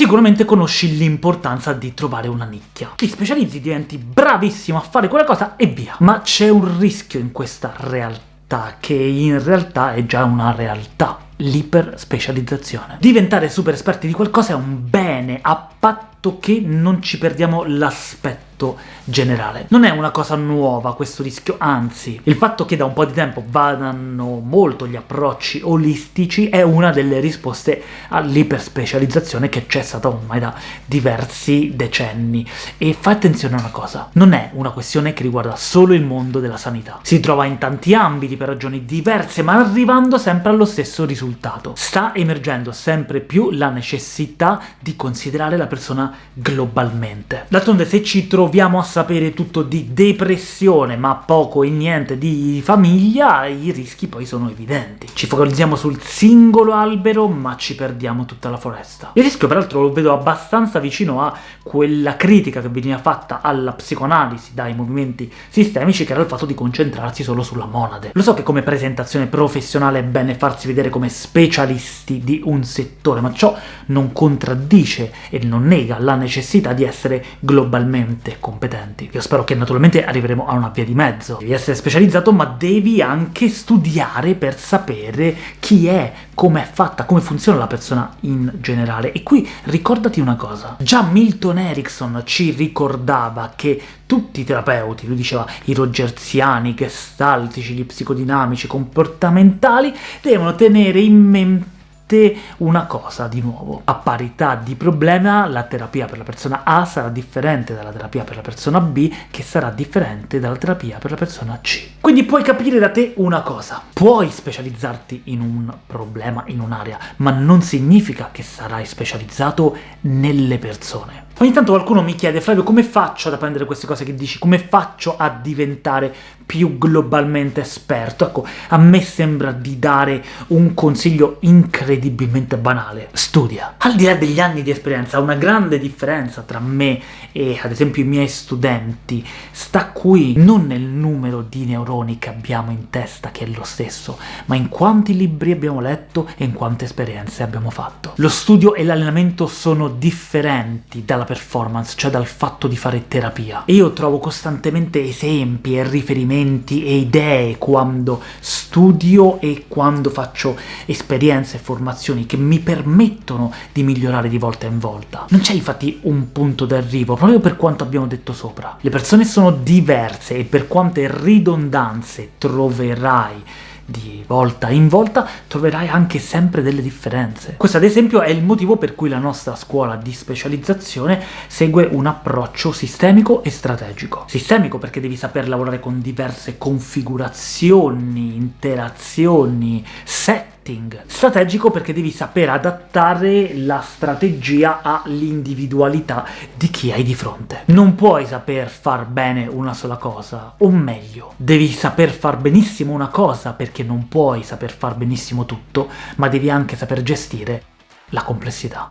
sicuramente conosci l'importanza di trovare una nicchia. Ti specializzi, diventi bravissimo a fare quella cosa e via. Ma c'è un rischio in questa realtà, che in realtà è già una realtà l'iperspecializzazione. Diventare super esperti di qualcosa è un bene, a patto che non ci perdiamo l'aspetto generale. Non è una cosa nuova questo rischio, anzi, il fatto che da un po' di tempo vadano molto gli approcci olistici è una delle risposte all'iperspecializzazione che c'è stata ormai da diversi decenni. E fa attenzione a una cosa, non è una questione che riguarda solo il mondo della sanità. Si trova in tanti ambiti per ragioni diverse, ma arrivando sempre allo stesso risultato. Sta emergendo sempre più la necessità di considerare la persona globalmente. D'altronde se ci troviamo proviamo a sapere tutto di depressione, ma poco e niente di famiglia, i rischi poi sono evidenti. Ci focalizziamo sul singolo albero, ma ci perdiamo tutta la foresta. Il rischio, peraltro, lo vedo abbastanza vicino a quella critica che veniva fatta alla psicoanalisi dai movimenti sistemici, che era il fatto di concentrarsi solo sulla monade. Lo so che come presentazione professionale è bene farsi vedere come specialisti di un settore, ma ciò non contraddice e non nega la necessità di essere globalmente competenti. Io spero che naturalmente arriveremo a una via di mezzo. Devi essere specializzato, ma devi anche studiare per sapere chi è, come è fatta, come funziona la persona in generale. E qui ricordati una cosa, già Milton Erickson ci ricordava che tutti i terapeuti, lui diceva i rogerziani, gestaltici, gli psicodinamici, comportamentali, devono tenere in mente una cosa di nuovo. A parità di problema la terapia per la persona A sarà differente dalla terapia per la persona B, che sarà differente dalla terapia per la persona C. Quindi puoi capire da te una cosa. Puoi specializzarti in un problema, in un'area, ma non significa che sarai specializzato nelle persone. Ogni tanto qualcuno mi chiede «Flavio, come faccio ad apprendere queste cose che dici? Come faccio a diventare più globalmente esperto?» Ecco, a me sembra di dare un consiglio incredibilmente banale. Studia. Al di là degli anni di esperienza, una grande differenza tra me e, ad esempio, i miei studenti sta qui, non nel numero di neuroni che abbiamo in testa, che è lo stesso, ma in quanti libri abbiamo letto e in quante esperienze abbiamo fatto. Lo studio e l'allenamento sono differenti dalla performance, cioè dal fatto di fare terapia. E io trovo costantemente esempi e riferimenti e idee quando studio e quando faccio esperienze e formazioni che mi permettono di migliorare di volta in volta. Non c'è infatti un punto d'arrivo, proprio per quanto abbiamo detto sopra. Le persone sono diverse e per quante ridondanze troverai di volta in volta troverai anche sempre delle differenze. Questo ad esempio è il motivo per cui la nostra scuola di specializzazione segue un approccio sistemico e strategico. Sistemico perché devi saper lavorare con diverse configurazioni, interazioni, set setting. Strategico perché devi saper adattare la strategia all'individualità di chi hai di fronte. Non puoi saper far bene una sola cosa, o meglio, devi saper far benissimo una cosa perché non puoi saper far benissimo tutto, ma devi anche saper gestire la complessità.